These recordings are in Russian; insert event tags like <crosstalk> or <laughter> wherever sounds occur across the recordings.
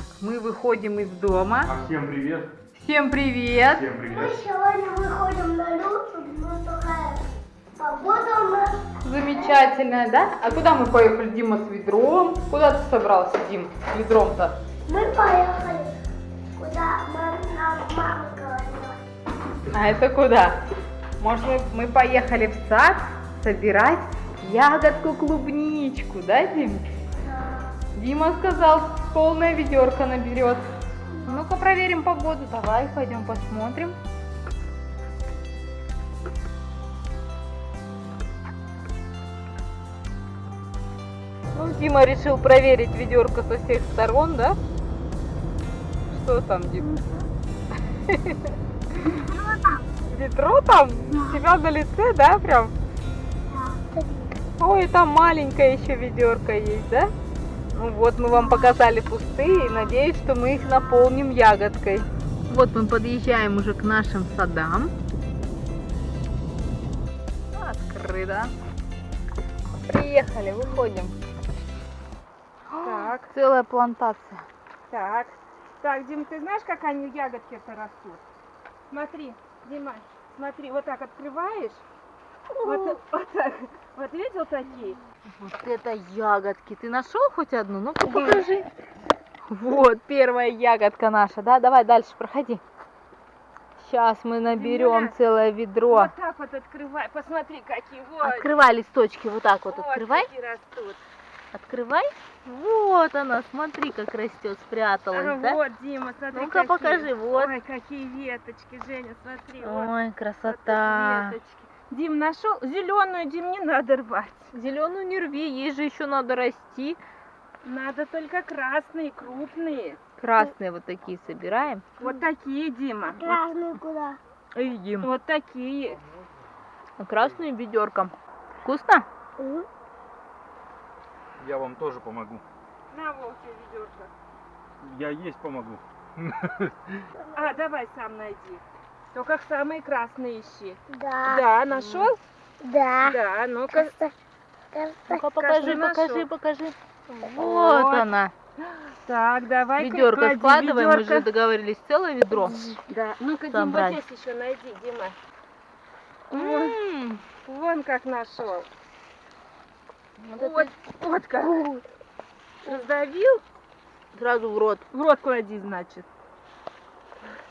Так, мы выходим из дома. А всем привет. Всем привет! Всем Мы привет. сегодня выходим на но такая погода у нас. Замечательно, да? А куда мы поехали, Дима, с ведром? Куда ты собрался, Дим, с ведром-то? Мы поехали, куда мам, нам мама говорила. А это куда? Может, мы, мы поехали в сад собирать ягодку клубничку, да, Дим? Дима сказал, полная ведерко наберет. Ну-ка проверим погоду. Давай, пойдем посмотрим. Ну, Дима решил проверить ведерко со всех сторон, да? Что там, Дим? Ведро там? У тебя на лице, да, прям? Ой, там маленькая еще ведерко есть, да? Ну вот, мы вам показали пустые, и надеюсь, что мы их наполним ягодкой. Вот мы подъезжаем уже к нашим садам. Открыто. Приехали, выходим. Так, Целая плантация. так. Так, Дим, ты знаешь, как они ягодки-то растут? Смотри, Дима, смотри, вот так открываешь. Вот, вот так. Вот видел такие? Вот это ягодки. Ты нашел хоть одну? Ну покажи. Вот первая ягодка наша, да? Давай дальше, проходи. Сейчас мы наберем целое ведро. Вот так вот открывай. Посмотри, какие. Вот. Открывай листочки, вот так вот Вот открывай. какие растут. Открывай. Вот она, смотри, как растет, спряталась, А, да? Вот, Дима, смотри. Ну-ка, покажи, вот. Ой, какие веточки, Женя, смотри. вот. Ой, Вот красота. веточки. Дим нашел зеленую, Дим, не надо рвать. Зеленую не рви, ей же еще надо расти. Надо только красные, крупные. Красные вот такие собираем. Вот такие, Дима. Вот, Красную куда? Едим. вот такие. А красную ведерком. Вкусно? М? Я вам тоже помогу. На, Вовке, ведерко. Я есть помогу. А, давай сам найди. Только самые красные ищи. Да. Да, нашел? Да. Да, ну-ка. Ну-ка покажи, покажи, покажи, нашел. покажи. Вот Вот. она. Так, давай Ведерко складываем, мы же ведерко. договорились целое ведро. Да, ну-ка, Дим, Собрать. вот здесь еще найди, Дима. Вон, М, вон как нашел. Вот это Вот, вот как. Раздавил? сразу в рот. В рот клади, значит.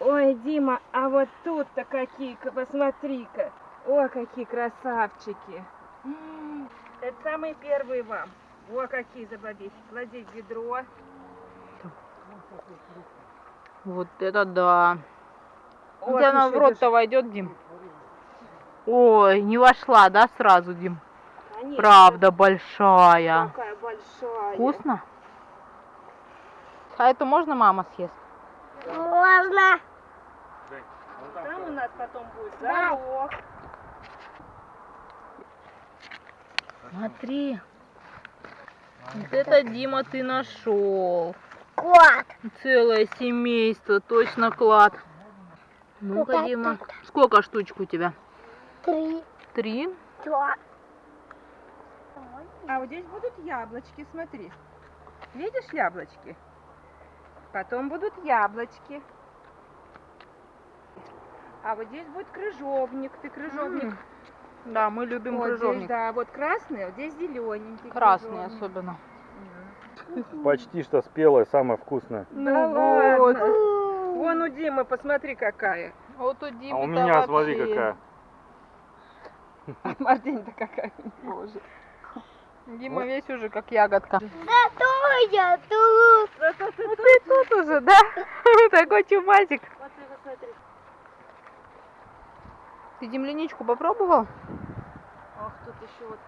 Ой, Дима, а вот тут-то какие-ка, посмотри-ка. О, какие красавчики. Это самые первые вам. О, какие забабихи. Клади в ведро. Вот это да. Вот тебя она в рот-то войдет, Дим? Ой, не вошла, да, сразу, Дим? Конечно, Правда большая. Какая большая. Вкусно? А это можно мама съест? Можно. Там у нас потом будет Да. горох. Смотри. Вот это, Дима, ты нашел. Кот. Целое семейство, точно клад. Ну-ка, Дима, сколько штучек у тебя? Три. Три? Два. А вот здесь будут яблочки, смотри. Видишь яблочки? Потом будут яблочки. А вот здесь будет крыжовник. Ты крыжовник. Да, мы любим вот здесь, крыжовник. да, вот красный, вот здесь зелененький. Красный крыжовник. особенно. Почти что спелая, самая вкусная. Да Ну вот. ладно. Вон у Димы, посмотри какая. Вот у Димы А у меня, смотри, какая. <laughs> Мартинь-то какая. Боже. <laughs> Дима весь уже как ягодка. Да я тут. Ну ты тут уже, да? <laughs> Такой чумазик. Ты земляничку попробовал? Ах, тут еще вот.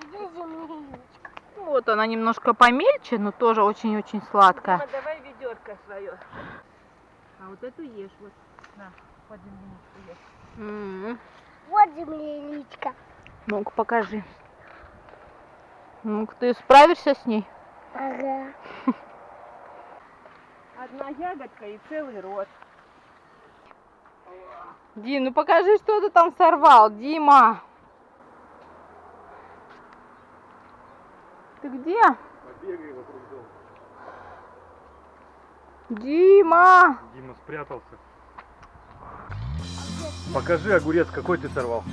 Где земляничка? Вот она немножко помельче, но тоже очень-очень сладкая. Дима, давай ведерко свое. А вот эту ешь вот. На, под земляничку ешь. М. Вот земляничка. Ну-ка покажи. Ну-ка ты справишься с ней? Ага. Одна ягодка и целый рот. Дим, ну покажи, что ты там сорвал, Дима. Ты где? Побегай вокруг дома. Дима! Дима спрятался. Покажи огурец, какой ты сорвал.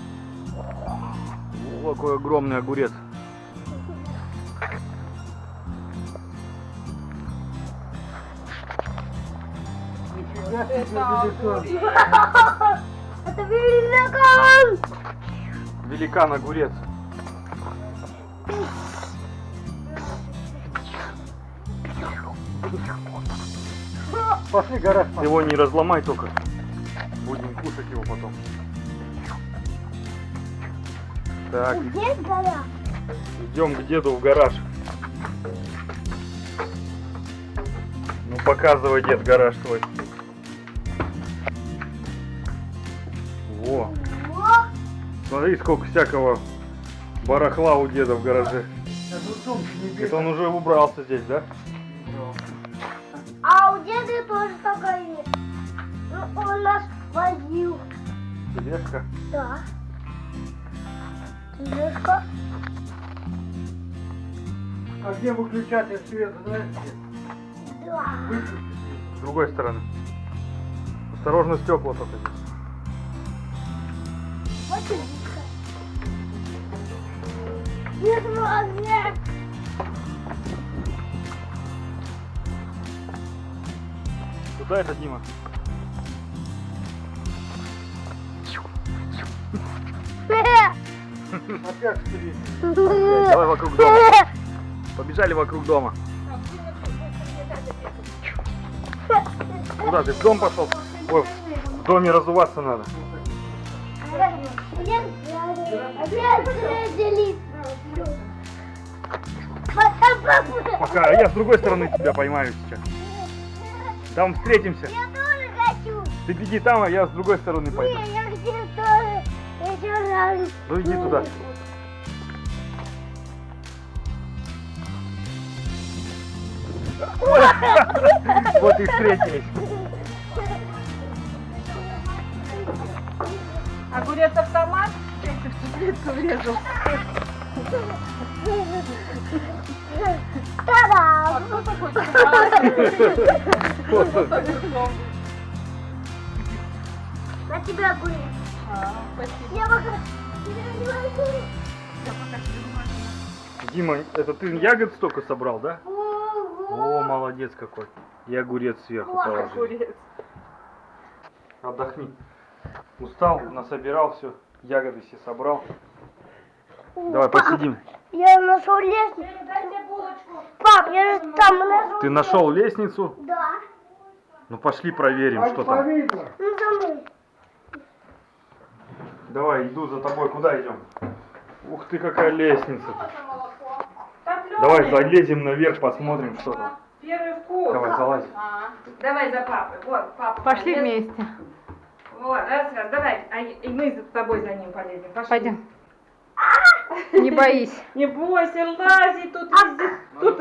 О, какой огромный огурец. Это великан! Великан огурец. Пошли, гараж. Его не разломай только. Будем кушать его потом. Так, Где идем к деду в гараж. Ну показывай, дед, гараж твой. Смотри, сколько всякого барахла у деда в гараже. Не Это он уже убрался здесь, да? А у деда тоже такая есть. Ну, он нас возил. Тележка. Да. Тележка. А где выключатель света, знаете? Да. Выключите. С другой стороны. Осторожно, стекла только здесь. Вот магнит. Куда это, Дима? Опять впереди. Давай вокруг дома. Побежали вокруг дома. Куда ты? В дом пошел? Ой, в доме разуваться надо. Делить. Пока, а я с другой стороны тебя поймаю сейчас. Там встретимся. Я тоже хочу. Ты беги там, а я с другой стороны пойду. Не, я хочу тоже. Раз. Ну иди туда. <laughs> Вот и встретились. Огурец автомат? Ты в плитку врезал. Та-дам! Кто такой автомат? На тебя огурец. А, спасибо. Я пока... Я пока. Дима, это ты ягод столько собрал, да? О, молодец какой. И огурец сверху положил. Огурец. Отдохни. Устал, насобирал все. Ягоды все собрал. Давай Пап, посидим. Я нашел лестницу. Пап, я же там нашел. Ты нашел лестницу? Да. Ну пошли проверим, что там. Ну, за мной. Давай, иду за тобой. Куда идем? Ух ты, какая лестница. Давай залезем наверх, посмотрим, что там. Первый вкус. Давай, залазь. А, Давай за папой. Вот, папа. Пошли полез. вместе. Вот, раз, раз, давай. А и мы за тобой за ним полезем. Пошли. Пойдем. Не боись. <laughs> Не бойся, лази, тут везде. Тут...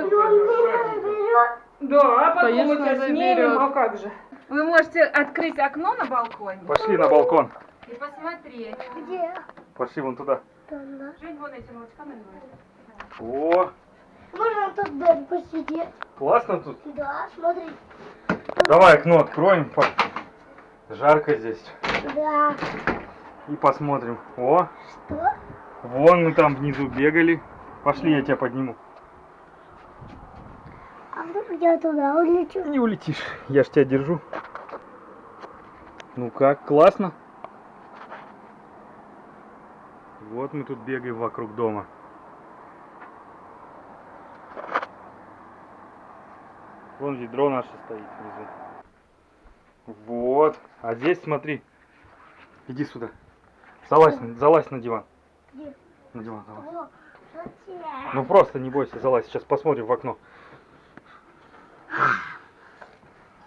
Да, а потом мы тебя снимем, а как же? Вы можете открыть окно на балконе Пошли на балкон. и посмотреть. Где? Пошли вон туда. Жень вон этим молочком наливает. О, Можно тут даже посидеть? классно тут. Да, смотри. Давай окно откроем. Жарко здесь. Да. И посмотрим. О, Что? Вон мы там внизу бегали. Пошли, я тебя подниму. А вдруг я туда улечу? Не улетишь. Я ж тебя держу. Ну как, классно? Вот мы тут бегаем вокруг дома. Вон ведро наше стоит внизу. Вот. А здесь смотри. Иди сюда. Залазь, залазь на диван. Залазь. О, смотри. Ну просто не бойся, залазь. Сейчас посмотрим в окно.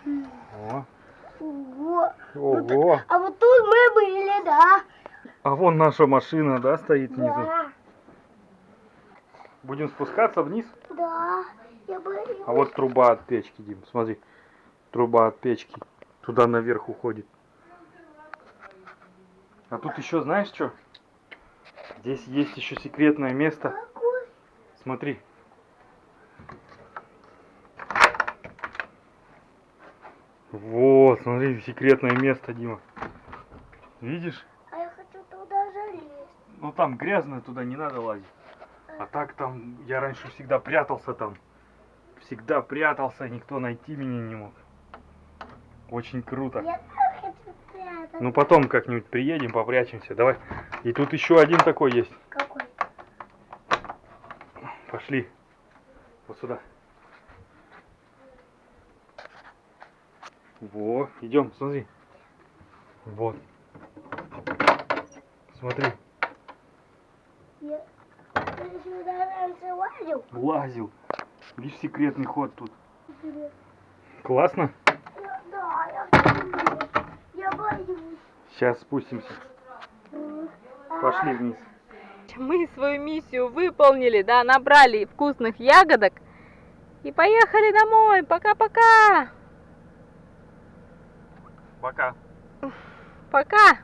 О, Ого. ого. А вот тут мы были, да? А вон наша машина, да, стоит внизу. Да. Будем спускаться вниз. Да. Я боюсь. А вот труба от печки, Дим, смотри. Труба от печки. Туда наверх уходит. А тут еще знаешь что? Здесь есть еще секретное место. Смотри. Вот, смотри, секретное место, Дима. Видишь? А я хочу туда залезть. Ну там грязно, туда не надо лазить. А так там, я раньше всегда прятался там. Всегда прятался, никто найти меня не мог. Очень круто. Я тоже хочу спрятаться. Ну потом как-нибудь приедем, попрячемся. Давай. И тут еще один такой есть. Какой? Пошли. Вот сюда. Во, идем, смотри. Вот. Смотри, Я... Сюда лазил? лазил. Видишь, секретный ход тут. Классно? Да, я. Я боюсь. Сейчас спустимся. Пошли вниз. Мы свою миссию выполнили, да, набрали вкусных ягодок и поехали домой. Пока-пока. Пока. Пока.